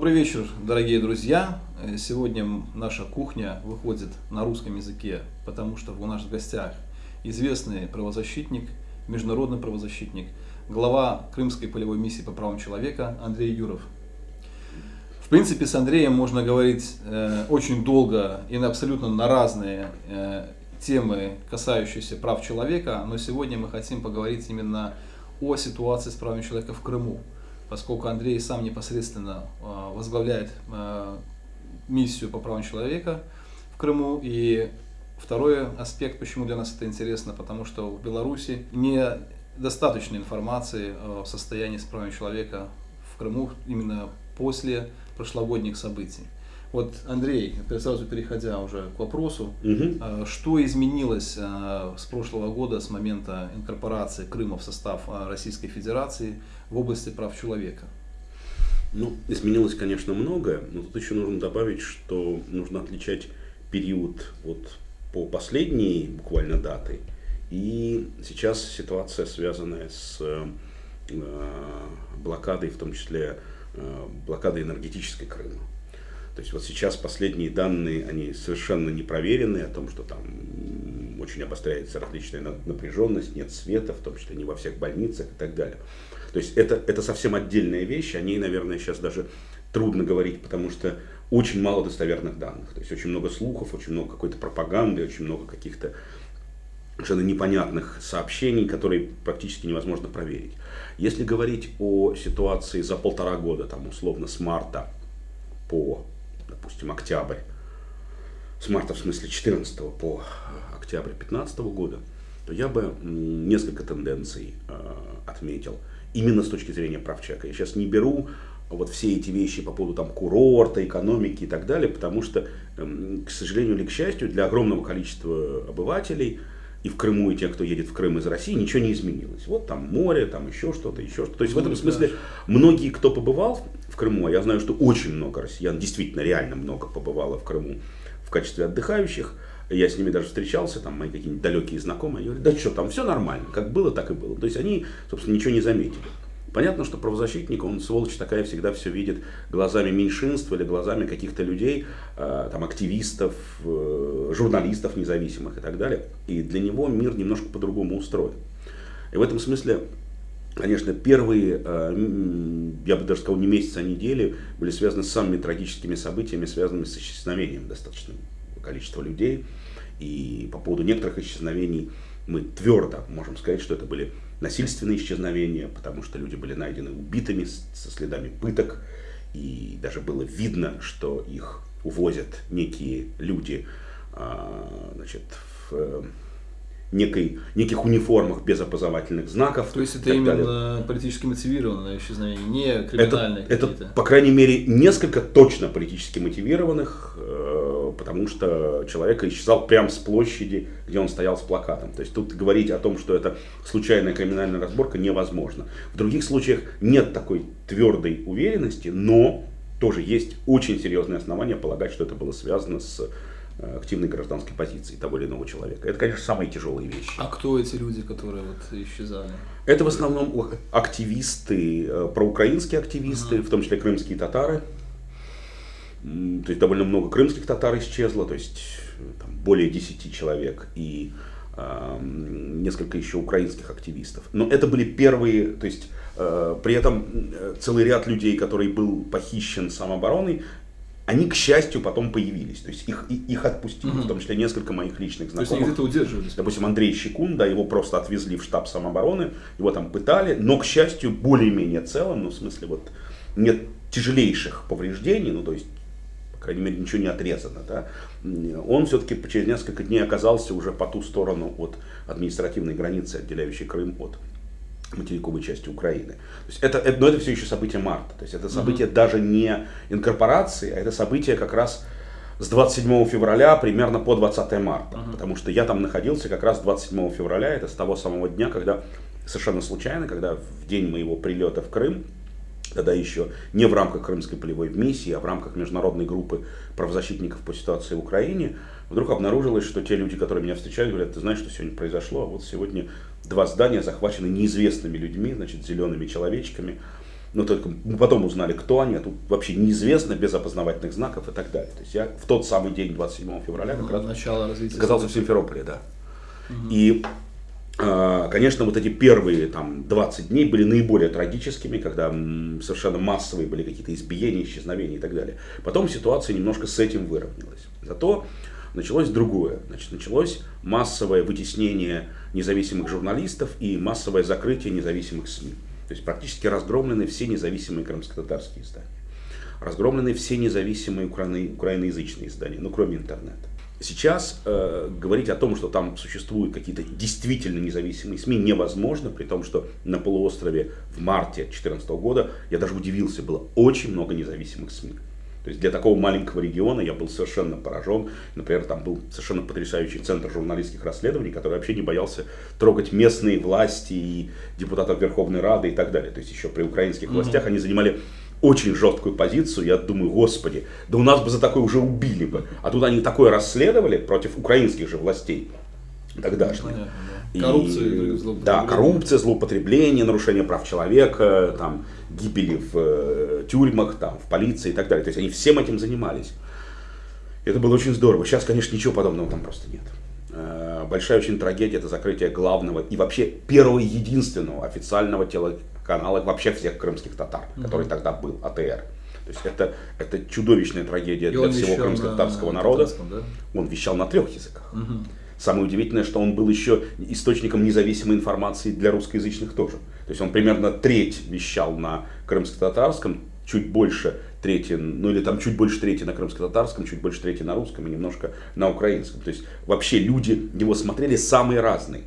Добрый вечер, дорогие друзья. Э, сегодня наша кухня выходит на русском языке, потому что у нас в гостях известный правозащитник, международный правозащитник, глава Крымской полевой миссии по правам человека Андрей Юров. В принципе, с Андреем можно говорить э, очень долго и на абсолютно на разные э, темы, касающиеся прав человека, но сегодня мы хотим поговорить именно о ситуации с правами человека в Крыму, поскольку Андрей сам непосредственно э, возглавляет э, миссию по правам человека в Крыму. И второй аспект, почему для нас это интересно, потому что в Беларуси недостаточно информации о состоянии с правами человека в Крыму именно после прошлогодних событий. Вот, Андрей, сразу переходя уже к вопросу, угу. что изменилось а, с прошлого года, с момента инкорпорации Крыма в состав а, Российской Федерации в области прав человека? Ну, изменилось, конечно, многое, но тут еще нужно добавить, что нужно отличать период вот по последней буквально даты и сейчас ситуация, связанная с э, блокадой, в том числе э, блокадой энергетической Крыма. То есть вот сейчас последние данные, они совершенно не проверены, о том, что там очень обостряется различная напряженность, нет света, в том числе не во всех больницах и так далее. То есть это, это совсем отдельная вещь, о ней, наверное, сейчас даже трудно говорить, потому что очень мало достоверных данных. То есть очень много слухов, очень много какой-то пропаганды, очень много каких-то совершенно непонятных сообщений, которые практически невозможно проверить. Если говорить о ситуации за полтора года, там условно с марта по допустим, октябрь, с марта в смысле 14 по октябрь 15 года, то я бы несколько тенденций э, отметил именно с точки зрения прав человека. Я сейчас не беру вот все эти вещи по поводу там курорта, экономики и так далее, потому что, э, к сожалению или к счастью, для огромного количества обывателей и в Крыму, и те, кто едет в Крым из России, ничего не изменилось. Вот там море, там еще что-то, еще что-то. То есть в этом смысле многие, кто побывал в Крыму, а я знаю, что очень много россиян, действительно, реально много побывало в Крыму в качестве отдыхающих, я с ними даже встречался, там мои какие-нибудь далекие знакомые, они говорят, да что, там все нормально, как было, так и было. То есть они, собственно, ничего не заметили. Понятно, что правозащитник, он сволочь такая, всегда все видит глазами меньшинства или глазами каких-то людей, э, там, активистов, э, журналистов независимых и так далее. И для него мир немножко по-другому устроен. И в этом смысле, конечно, первые, э, я бы даже сказал, не месяцы, а недели, были связаны с самыми трагическими событиями, связанными с исчезновением достаточного количества людей. И по поводу некоторых исчезновений мы твердо можем сказать, что это были насильственные исчезновения, потому что люди были найдены убитыми со следами пыток, и даже было видно, что их увозят некие люди а, значит, в э, некой, неких униформах без опознавательных знаков. То есть это именно далее. политически мотивированное исчезновение, не криминальное это, это, по крайней мере, несколько точно политически мотивированных, э, потому что человек исчезал прямо с площади, где он стоял с плакатом. То есть тут говорить о том, что это случайная криминальная разборка, невозможно. В других случаях нет такой твердой уверенности, но тоже есть очень серьезные основания полагать, что это было связано с Э, активной гражданской позиции того или иного человека. Это, конечно, самые тяжелые вещи. А кто эти люди, которые вот исчезали? Это в основном активисты, э, проукраинские активисты, uh-huh. в том числе крымские татары. То есть довольно много крымских татар исчезло, то есть там, более 10 человек и э, несколько еще украинских активистов. Но это были первые, то есть э, при этом э, целый ряд людей, который был похищен самообороной, они, к счастью, потом появились. То есть их, их отпустили, угу. в том числе несколько моих личных знакомых. То есть они где-то удерживались? Допустим, Андрей Щекун, да, его просто отвезли в штаб самообороны, его там пытали, но, к счастью, более-менее целым, ну, в смысле, вот, нет тяжелейших повреждений, ну, то есть, крайней мере, ничего не отрезано, да, он все-таки через несколько дней оказался уже по ту сторону от административной границы, отделяющей Крым от материковой части Украины. То есть это, это, но это все еще событие марта. То есть это событие mm-hmm. даже не инкорпорации, а это событие как раз с 27 февраля примерно по 20 марта. Uh-huh. Потому что я там находился как раз 27 февраля, это с того самого дня, когда совершенно случайно, когда в день моего прилета в Крым, тогда еще не в рамках Крымской полевой миссии, а в рамках международной группы правозащитников по ситуации в Украине, вдруг обнаружилось, что те люди, которые меня встречали, говорят, ты знаешь, что сегодня произошло, а вот сегодня два здания захвачены неизвестными людьми, значит, зелеными человечками. но только мы потом узнали, кто они, а тут вообще неизвестно, без опознавательных знаков и так далее. То есть я в тот самый день, 27 февраля, как раз Начало оказался в Симферополе, да. И а, Конечно, вот эти первые там, 20 дней были наиболее трагическими, когда совершенно массовые были какие-то избиения, исчезновения и так далее. Потом ситуация немножко с этим выровнялась. Зато началось другое. Значит, началось массовое вытеснение независимых журналистов и массовое закрытие независимых СМИ. То есть практически разгромлены все независимые крымско-татарские издания. Разгромлены все независимые украино- украиноязычные издания, ну кроме интернета. Сейчас э, говорить о том, что там существуют какие-то действительно независимые СМИ, невозможно, при том, что на полуострове в марте 2014 года, я даже удивился, было очень много независимых СМИ. То есть для такого маленького региона я был совершенно поражен. Например, там был совершенно потрясающий центр журналистских расследований, который вообще не боялся трогать местные власти и депутатов Верховной Рады и так далее. То есть еще при украинских властях они занимали очень жесткую позицию. Я думаю, господи, да у нас бы за такое уже убили бы. А тут они такое расследовали против украинских же властей тогдашних. Понятно, да. Коррупция, И, злоупотребление. да, коррупция, злоупотребление, нарушение прав человека, там, гибели в э, тюрьмах, там, в полиции и так далее. То есть они всем этим занимались. Это было очень здорово. Сейчас, конечно, ничего подобного там просто нет. Э, Большая очень трагедия это закрытие главного и вообще первого единственного официального телеканала вообще всех крымских татар, который тогда был, АТР. То есть это, это чудовищная трагедия И для всего крымско-татарского на народа. да? Он вещал на трех языках. Самое удивительное, что он был еще источником независимой информации для русскоязычных тоже. То есть он примерно треть вещал на крымско-татарском, чуть больше трети, ну или там чуть больше трети на крымско-татарском, чуть больше трети на русском и немножко на украинском. То есть вообще люди его смотрели самые разные.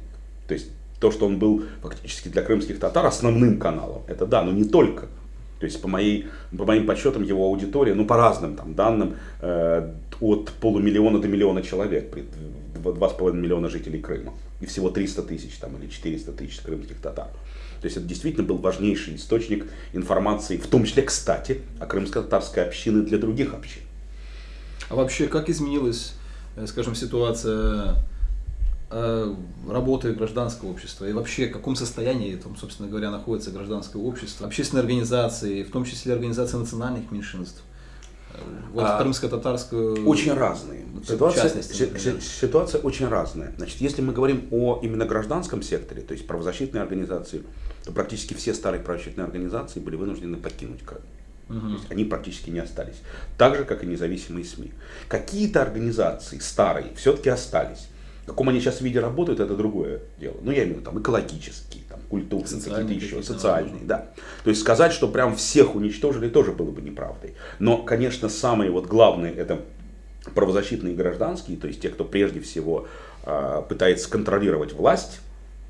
То есть то, что он был фактически для крымских татар основным каналом, это да, но не только. То есть по, моей, по моим подсчетам его аудитория, ну по разным там данным, э, от полумиллиона до миллиона человек, при дв- 2,5 миллиона жителей Крыма. И всего 300 тысяч там, или 400 тысяч крымских татар. То есть это действительно был важнейший источник информации, в том числе, кстати, о крымско-татарской общине для других общин. А вообще, как изменилась, э, скажем, ситуация работы гражданского общества? И вообще, в каком состоянии, там, собственно говоря, находится гражданское общество? Общественные организации, в том числе организации национальных меньшинств? Э, Вот А, крымско-татарскую... Очень разные. Ситуация, си- ситуация очень разная. Значит, если мы говорим о именно гражданском секторе, то есть правозащитные организации, то практически все старые правозащитные организации были вынуждены покинуть Крым. То есть они практически не остались. Так же, как и независимые СМИ. Какие-то организации старые все-таки остались. В каком они сейчас виде работают, это другое дело. Ну, я имею в виду там экологические, там, культурные, Социальные какие-то еще, какие-то, социальные, да. То есть сказать, что прям всех уничтожили, тоже было бы неправдой. Но, конечно, самые вот главные это правозащитные и гражданские, то есть те, кто прежде всего а, пытается контролировать власть,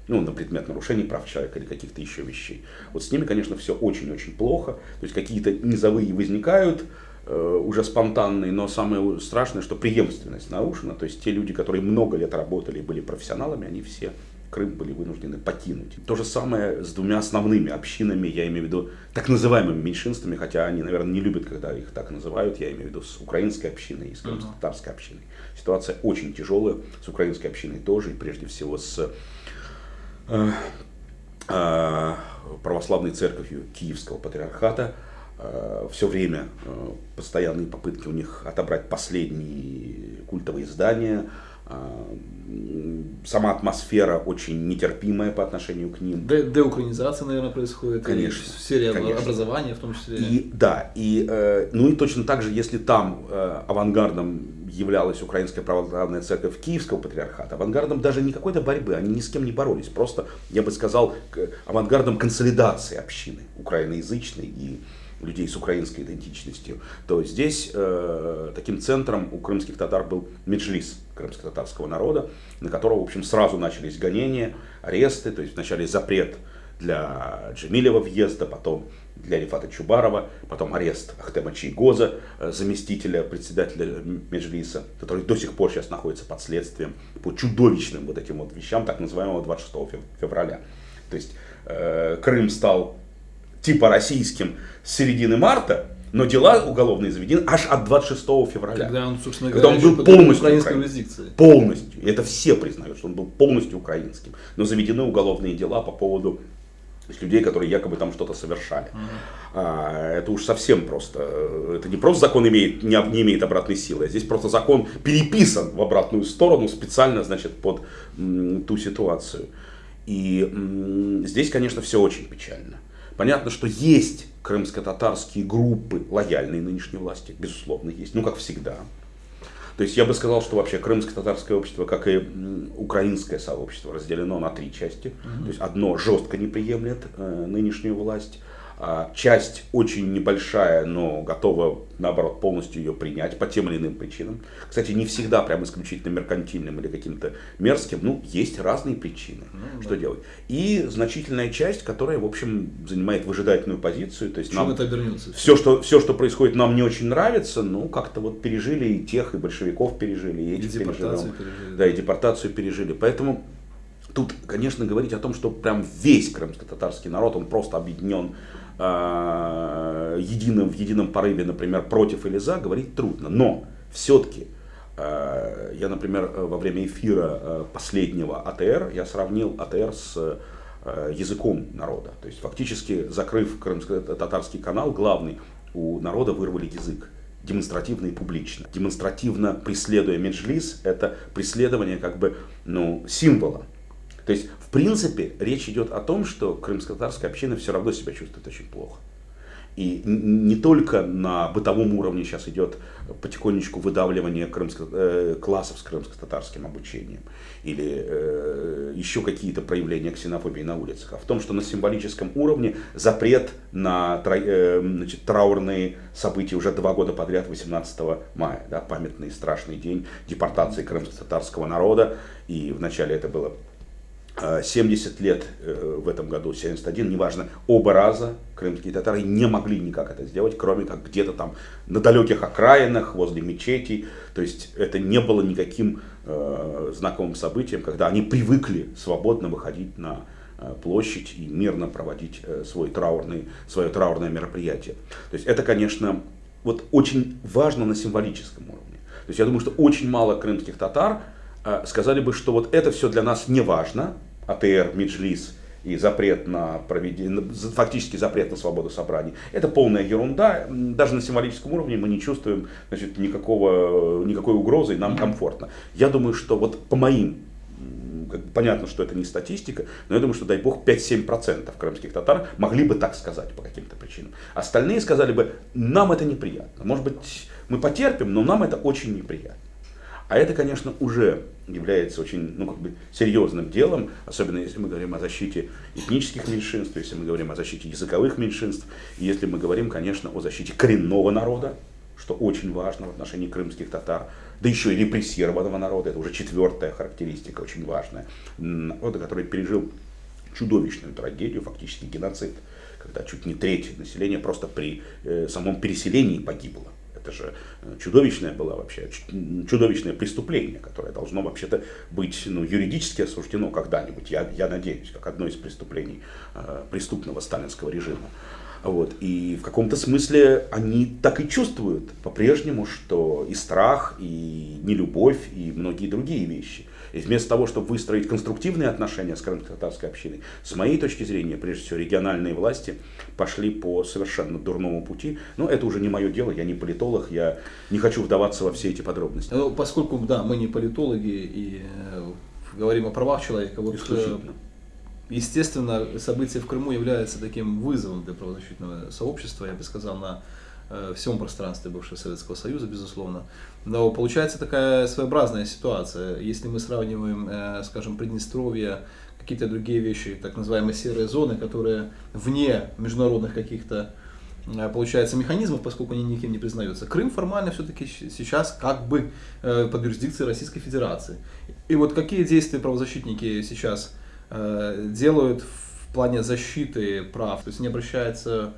ну, на предмет нарушений прав человека или каких-то еще вещей. Вот с ними, конечно, все очень-очень плохо. То есть какие-то низовые возникают, э, уже спонтанные, но самое страшное, что преемственность нарушена. То есть те люди, которые много лет работали и были профессионалами, они все Крым были вынуждены покинуть. То же самое с двумя основными общинами, я имею в виду так называемыми меньшинствами, хотя они, наверное, не любят, когда их так называют, я имею в виду с украинской общиной и с крымско-татарской общиной. Ситуация очень тяжелая, с украинской общиной тоже, и прежде всего с э, э, православной церковью Киевского патриархата. Все время э, постоянные попытки у них отобрать последние культовые здания. Э, Сама атмосфера очень нетерпимая по отношению к ним. Де- деукраинизация, наверное, происходит. Конечно, И В сфере конечно. образования в том числе. И да, и э, ну и точно так же, если там э, авангардом являлась Украинская православная церковь Киевского патриархата, авангардом даже не какой-то борьбы, они ни с кем не боролись, просто, я бы сказал, авангардом консолидации общины украиноязычной и людей с украинской идентичностью, то здесь э, таким центром у крымских татар был Меджлис крымско-татарского народа, на которого, в общем, сразу начались гонения, аресты, то есть вначале запрет для Джемилева въезда, потом для Рифата Чубарова, потом арест Ахтема Чайгоза, э, заместителя председателя Меджлиса, который до сих пор сейчас находится под следствием по чудовищным вот этим вот вещам, так называемого 26 фев- февраля. То есть э, Крым стал типа российским с середины марта, но дела уголовные заведены аж от 26 февраля. Когда он, собственно Когда говоря, он был полностью украинской украин- юрисдикцией. Полностью. Это все признают, что он был полностью украинским. Но заведены уголовные дела по поводу людей, которые якобы там что-то совершали. Uh-huh. А, это уж совсем просто. Это не просто закон имеет, не, не имеет обратной силы, а здесь просто закон переписан в обратную сторону специально, значит, под м, ту ситуацию. И м, здесь, конечно, все очень печально. Понятно, что есть крымско-татарские группы, лояльные нынешней власти, безусловно, есть, ну, как всегда. То есть я бы сказал, что вообще крымско-татарское общество, как и украинское сообщество, разделено на три части. Угу. То есть одно жестко не приемлет э, нынешнюю власть, часть очень небольшая, но готова, наоборот, полностью ее принять по тем или иным причинам. Кстати, не всегда прям исключительно меркантильным или каким-то мерзким. Ну, есть разные причины, ну, что да. делать. И значительная часть, которая, в общем, занимает выжидательную позицию. То есть Чем нам это обернется? Все что, все, что происходит, нам не очень нравится, ну, как-то вот пережили и тех, и большевиков пережили, и этих и депортацию пережили. Да, и депортацию пережили. Поэтому тут, конечно, говорить о том, что прям весь крымско-татарский народ, он просто объединен э, единым, в едином порыве, например, против или за, говорить трудно. Но все-таки э, я, например, во время эфира э, последнего АТР, я сравнил АТР с э, языком народа. То есть фактически, закрыв крымско-татарский канал, главный, у народа вырвали язык демонстративно и публично. Демонстративно преследуя Меджлис, это преследование как бы ну, символа то есть, в принципе, речь идет о том, что крымско-татарская община все равно себя чувствует очень плохо. И не только на бытовом уровне сейчас идет потихонечку выдавливание крымско, э, классов с крымско-татарским обучением или э, еще какие-то проявления ксенофобии на улицах, а в том, что на символическом уровне запрет на э, значит, траурные события уже два года подряд, 18 мая, да, памятный страшный день депортации крымско-татарского народа, и вначале это было 70 э, лет э, в этом году, 71, неважно, оба раза крымские татары не могли никак это сделать, кроме как где-то там на далеких окраинах, возле мечетей. То есть это не было никаким э, знаковым событием, когда они привыкли свободно выходить на э, площадь и мирно проводить э, свой траурный, свое траурное мероприятие. То есть это, конечно, вот очень важно на символическом уровне. То есть я думаю, что очень мало крымских татар а, сказали бы, что вот это все для нас не важно, АТР, Меджлис и запрет на проведение, фактически запрет на свободу собраний. Это полная ерунда. Даже на символическом уровне мы не чувствуем значит, никакого, никакой угрозы, и нам комфортно. Я думаю, что вот по моим понятно, что это не статистика, но я думаю, что, дай бог, 5-7% крымских татар могли бы так сказать по каким-то причинам. Остальные сказали бы, нам это неприятно. Может быть, мы потерпим, но нам это очень неприятно. А это, конечно, уже является очень ну, как бы серьезным делом, особенно если мы говорим о защите этнических меньшинств, если мы говорим о защите языковых меньшинств, и если мы говорим, конечно, о защите коренного народа, что очень важно в отношении крымских татар, да еще и репрессированного народа, это уже четвертая характеристика, очень важная, народа, который пережил чудовищную трагедию, фактически геноцид, когда чуть не треть населения просто при э, самом переселении погибло. Это же э, чудовищное было вообще, чудовищное преступление, которое должно вообще-то быть ну, юридически осуждено когда-нибудь, я, я надеюсь, как одно из преступлений э, преступного сталинского режима. Вот. И в каком-то смысле они так и чувствуют по-прежнему, что и страх, и нелюбовь, и многие другие вещи. И вместо того, чтобы выстроить конструктивные отношения с крымско-татарской общиной, с моей точки зрения, прежде всего, региональные власти пошли по совершенно дурному пути. Но это уже не мое дело, я не политолог, я не хочу вдаваться во все эти подробности. Ну, поскольку, да, мы не политологи и э, говорим о правах человека, вот э, естественно, события в Крыму являются таким вызовом для правозащитного сообщества, я бы сказал, на всем пространстве бывшего Советского Союза, безусловно. Но получается такая своеобразная ситуация. Если мы сравниваем, э, скажем, Приднестровье, какие-то другие вещи, так называемые серые зоны, которые вне международных каких-то э, получается механизмов, поскольку они никем не признаются. Крым формально все-таки сейчас как бы под юрисдикцией Российской Федерации. И вот какие действия правозащитники сейчас делают в плане защиты прав? То есть они обращаются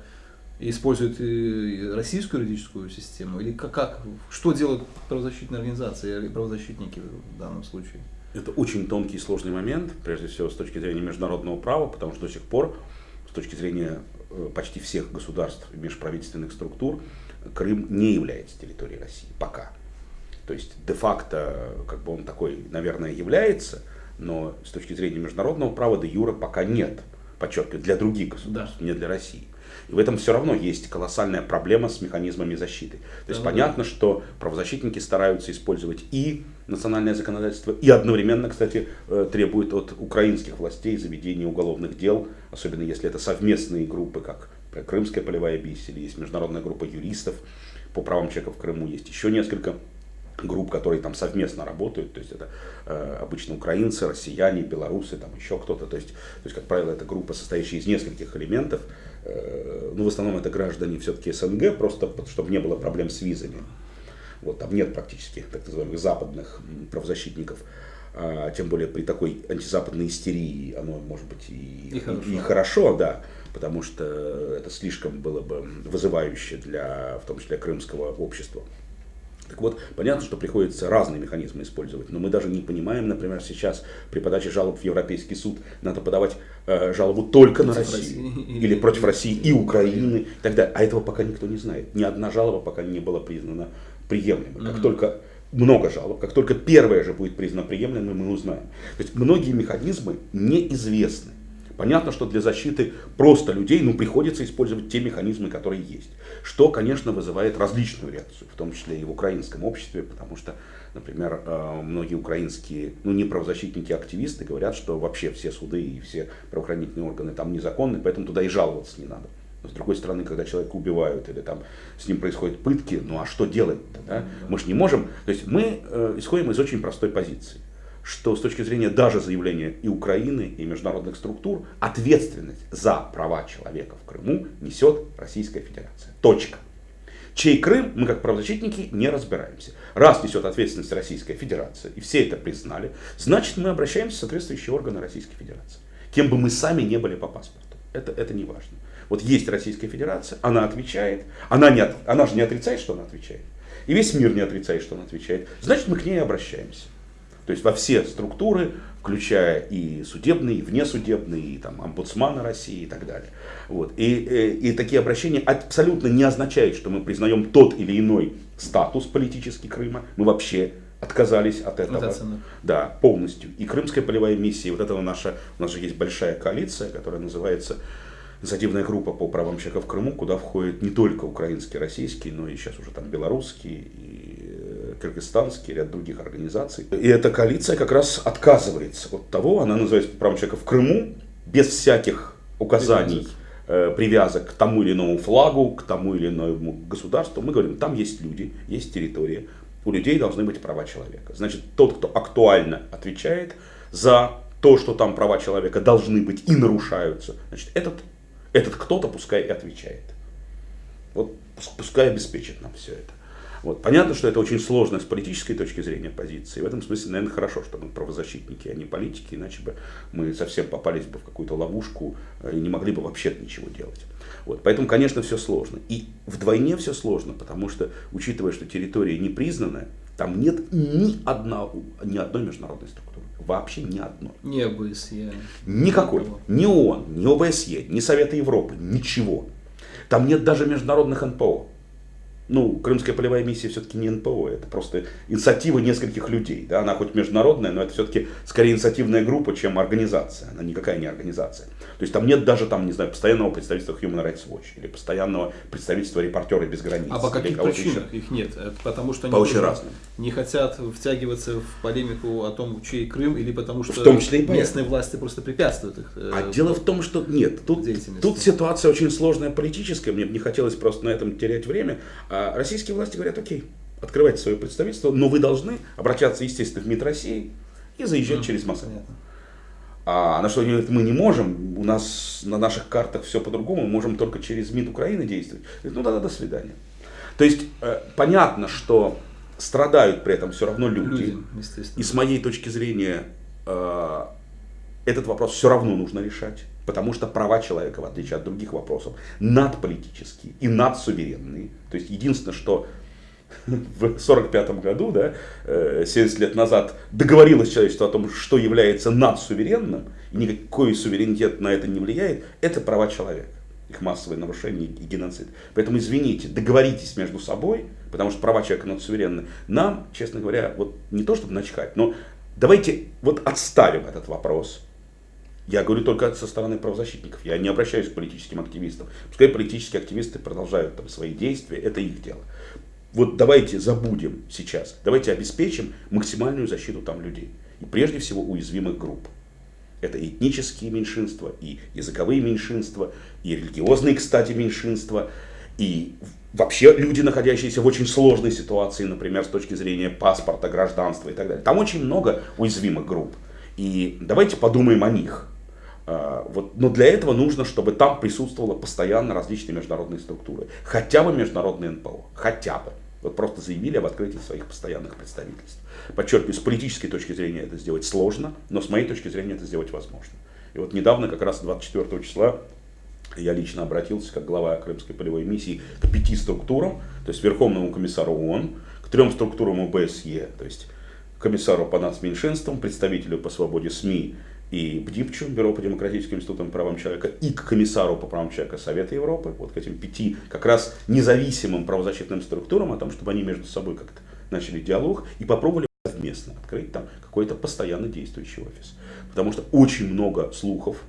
используют российскую юридическую систему? Или как, как что делают правозащитные организации и правозащитники в данном случае? Это очень тонкий и сложный момент, прежде всего с точки зрения международного права, потому что до сих пор, с точки зрения э, почти всех государств и межправительственных структур, Крым не является территорией России пока. То есть де-факто, как бы он такой, наверное, является, но с точки зрения международного права де юра пока нет подчеркиваю, для других государств, да. не для России. И в этом все равно есть колоссальная проблема с механизмами защиты. То есть да, понятно, да. что правозащитники стараются использовать и национальное законодательство, и одновременно, кстати, э, требуют от украинских властей заведения уголовных дел, особенно если это совместные группы, как Крымская полевая бись, или есть международная группа юристов по правам человека в Крыму, есть еще несколько групп, которые там совместно работают, то есть это э, обычно украинцы, россияне, белорусы, там еще кто-то, то есть, то есть, как правило, это группа, состоящая из нескольких элементов, ну, в основном это граждане все-таки СНГ, просто чтобы не было проблем с визами, вот, там нет практически так называемых западных правозащитников, а, тем более при такой антизападной истерии оно может быть и, и, хорошо. и хорошо, да, потому что это слишком было бы вызывающе для, в том числе, крымского общества. Так вот, понятно, что приходится разные механизмы использовать, но мы даже не понимаем, например, сейчас при подаче жалоб в Европейский суд надо подавать э, жалобу только против на Россию России. или против России и Украины и так далее. А этого пока никто не знает. Ни одна жалоба пока не была признана приемлемой. Как mm-hmm. только много жалоб, как только первая же будет признана приемлемой, мы узнаем. То есть многие механизмы неизвестны. Понятно, что для защиты просто людей ну, приходится использовать те механизмы, которые есть. Что, конечно, вызывает различную реакцию, в том числе и в украинском обществе, потому что, например, э, многие украинские, ну не правозащитники, а активисты говорят, что вообще все суды и все правоохранительные органы там незаконны, поэтому туда и жаловаться не надо. Но с другой стороны, когда человека убивают или там с ним происходят пытки, ну а что делать-то? Да? Мы же не можем. То есть мы э, исходим из очень простой позиции что с точки зрения даже заявления и Украины, и международных структур, ответственность за права человека в Крыму несет Российская Федерация. Точка. Чей Крым, мы как правозащитники не разбираемся. Раз несет ответственность Российская Федерация, и все это признали, значит мы обращаемся в соответствующие органы Российской Федерации. Кем бы мы сами не были по паспорту. Это, это не важно. Вот есть Российская Федерация, она отвечает, она, не, она же не отрицает, что она отвечает. И весь мир не отрицает, что она отвечает. Значит, мы к ней обращаемся. То есть во все структуры, включая и судебные, и внесудебные, и там, омбудсмана России и так далее. Вот. И, и, э, и такие обращения абсолютно не означают, что мы признаем тот или иной статус политический Крыма. Мы вообще отказались от этого. Вот да, полностью. И Крымская полевая миссия, вот этого наша, у нас же есть большая коалиция, которая называется инициативная группа по правам человека в Крыму, куда входят не только украинские, российские, но и сейчас уже там белорусские и кыргызстанский, ряд других организаций. И эта коалиция как раз отказывается от того, она называется правом человека в Крыму, без всяких указаний, э, привязок к тому или иному флагу, к тому или иному государству. Мы говорим, там есть люди, есть территория, у людей должны быть права человека. Значит, тот, кто актуально отвечает за то, что там права человека должны быть и нарушаются, значит, этот, этот кто-то пускай и отвечает. Вот пускай обеспечит нам все это. Вот. Понятно, что это очень сложно с политической точки зрения позиции. В этом смысле, наверное, хорошо, что мы правозащитники, а не политики, иначе бы мы совсем попались бы в какую-то ловушку э, и не могли бы вообще ничего делать. Вот. Поэтому, конечно, все сложно. И вдвойне все сложно, потому что, учитывая, что территория не признанная, там нет ни, одна, ни одной международной структуры. Вообще ни одной. Ни ОБСЕ. Никакой. Ни ООН, ни ОБСЕ, ни Совета Европы, ничего. Там нет даже международных НПО ну, Крымская полевая миссия все-таки не НПО, это просто инициатива нескольких людей. Да? Она хоть международная, но это все-таки скорее инициативная группа, чем организация. Она никакая не организация. То есть там нет даже там, не знаю, постоянного представительства Human Rights Watch или постоянного представительства репортеры без границ. А по каких причинах еще. их нет? Потому что они по очень разным. не хотят втягиваться в полемику о том, чей Крым, или потому что в том числе и местные власти просто препятствуют их. Э, а дело в том, что нет, тут, тут ситуация очень сложная политическая, мне бы не хотелось просто на этом терять время. А российские власти говорят, окей, открывайте свое представительство, но вы должны обращаться, естественно, в МИД России и заезжать mm, через Москву. Понятно. А на что они говорят, мы не можем, у нас на наших картах все по-другому, мы можем только через МИД Украины действовать. Говорят, ну да, да, до свидания. То есть э, понятно, что страдают при этом все равно люди. люди и с моей точки зрения э, этот вопрос все равно нужно решать. Потому что права человека, в отличие от других вопросов, надполитические и надсуверенные. То есть единственное, что в 1945 году, да, 70 э, лет назад, договорилось человечество о том, что является надсуверенным, и никакой суверенитет на это не влияет, это права человека, их массовое нарушение и геноцид. Поэтому, извините, договоритесь между собой, потому что права человека надсуверенны. Нам, честно говоря, вот не то чтобы начхать, но давайте вот отставим этот вопрос Я говорю только со стороны правозащитников. Я не обращаюсь к политическим активистам. Пускай политические активисты продолжают там, свои действия, это их дело. Вот давайте забудем сейчас, давайте обеспечим максимальную защиту там людей. И прежде всего уязвимых групп. Это этнические меньшинства, и языковые меньшинства, и религиозные, кстати, меньшинства, и вообще люди, находящиеся в очень сложной ситуации, например, с точки зрения паспорта, гражданства и так далее. Там очень много уязвимых групп. И давайте подумаем о них. А, вот, но для этого нужно, чтобы там присутствовало постоянно различные международные структуры. Хотя бы международные НПО. Хотя бы. Вот просто заявили об открытии своих постоянных представительств. Подчеркиваю, с политической точки зрения это сделать сложно, но с моей точки зрения это сделать возможно. И вот недавно, как раз 24 числа, я лично обратился, как глава Крымской полевой миссии, к пяти структурам, то есть Верховному комиссару ООН, к трем структурам ОБСЕ, то есть комиссару по нацменьшинствам, представителю по свободе СМИ и БДИПЧу, Бюро по демократическим институтам правам человека, и к комиссару по правам человека Совета Европы, вот к этим пяти как раз независимым правозащитным структурам, о том, чтобы они между собой как-то начали диалог и попробовали совместно открыть там какой-то постоянно действующий офис. Потому что очень много слухов,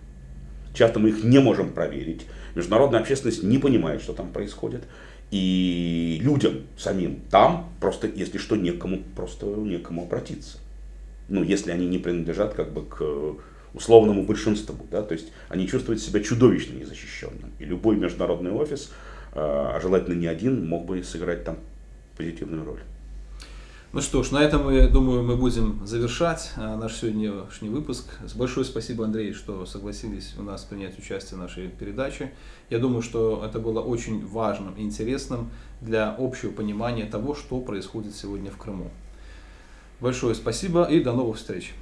часто мы их не можем проверить, международная общественность не понимает, что там происходит, и людям самим там просто, если что, некому, просто некому обратиться. Ну, если они не принадлежат как бы к условному большинству, да, то есть они чувствуют себя чудовищно незащищенным. И любой международный офис, а, а желательно не один, мог бы сыграть там позитивную роль. Ну что ж, на этом, я думаю, мы будем завершать а, наш сегодняшний выпуск. Большое спасибо, Андрей, что согласились у нас принять участие в нашей передаче. Я думаю, что это было очень важным и интересным для общего понимания того, что происходит сегодня в Крыму. Большое спасибо и до новых встреч.